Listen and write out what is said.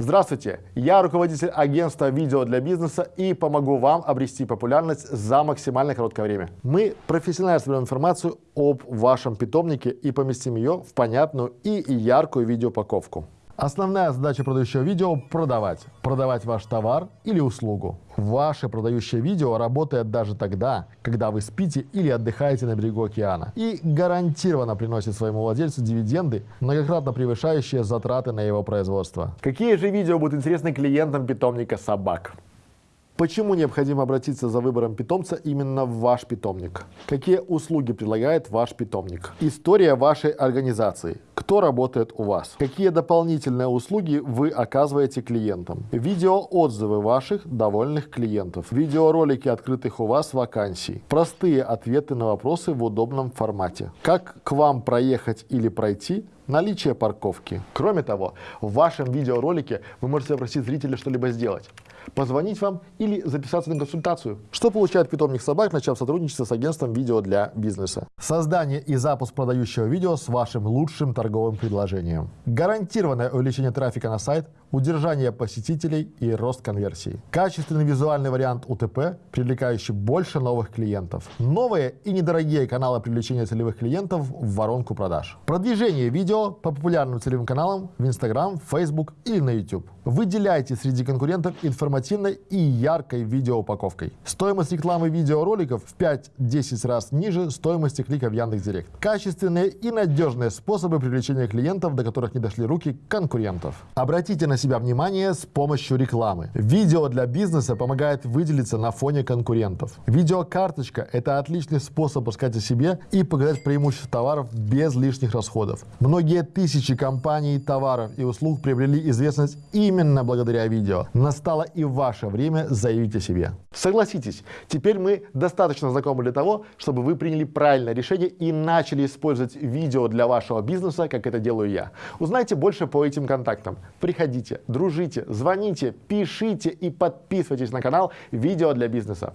Здравствуйте, я руководитель агентства видео для бизнеса и помогу вам обрести популярность за максимально короткое время. Мы профессионально соберем информацию об вашем питомнике и поместим ее в понятную и яркую видеоупаковку. Основная задача продающего видео – продавать. Продавать ваш товар или услугу. Ваше продающее видео работает даже тогда, когда вы спите или отдыхаете на берегу океана. И гарантированно приносит своему владельцу дивиденды, многократно превышающие затраты на его производство. Какие же видео будут интересны клиентам питомника собак? Почему необходимо обратиться за выбором питомца именно в ваш питомник? Какие услуги предлагает ваш питомник? История вашей организации. Кто работает у вас? Какие дополнительные услуги вы оказываете клиентам? Видеоотзывы ваших довольных клиентов. Видеоролики открытых у вас вакансий. Простые ответы на вопросы в удобном формате. Как к вам проехать или пройти наличие парковки. Кроме того, в вашем видеоролике вы можете попросить зрителя что-либо сделать позвонить вам или записаться на консультацию. Что получает питомник собак, начав сотрудничество с агентством видео для бизнеса? Создание и запуск продающего видео с вашим лучшим торговым предложением. Гарантированное увеличение трафика на сайт, удержание посетителей и рост конверсии. Качественный визуальный вариант УТП, привлекающий больше новых клиентов. Новые и недорогие каналы привлечения целевых клиентов в воронку продаж. Продвижение видео по популярным целевым каналам в Instagram, Facebook или на YouTube. Выделяйте среди конкурентов информативной и яркой видеоупаковкой. Стоимость рекламы видеороликов в 5-10 раз ниже стоимости клика в Яндекс.Директ. Качественные и надежные способы привлечения клиентов, до которых не дошли руки конкурентов. Обратите на себя внимание с помощью рекламы. Видео для бизнеса помогает выделиться на фоне конкурентов. Видеокарточка – это отличный способ рассказать о себе и показать преимущества товаров без лишних расходов. Многие тысячи компаний, товаров и услуг приобрели известность именно благодаря видео. Настало и ваше время заявить о себе. Согласитесь, теперь мы достаточно знакомы для того, чтобы вы приняли правильное решение и начали использовать видео для вашего бизнеса, как это делаю я. Узнайте больше по этим контактам. Приходите, дружите, звоните, пишите и подписывайтесь на канал «Видео для бизнеса».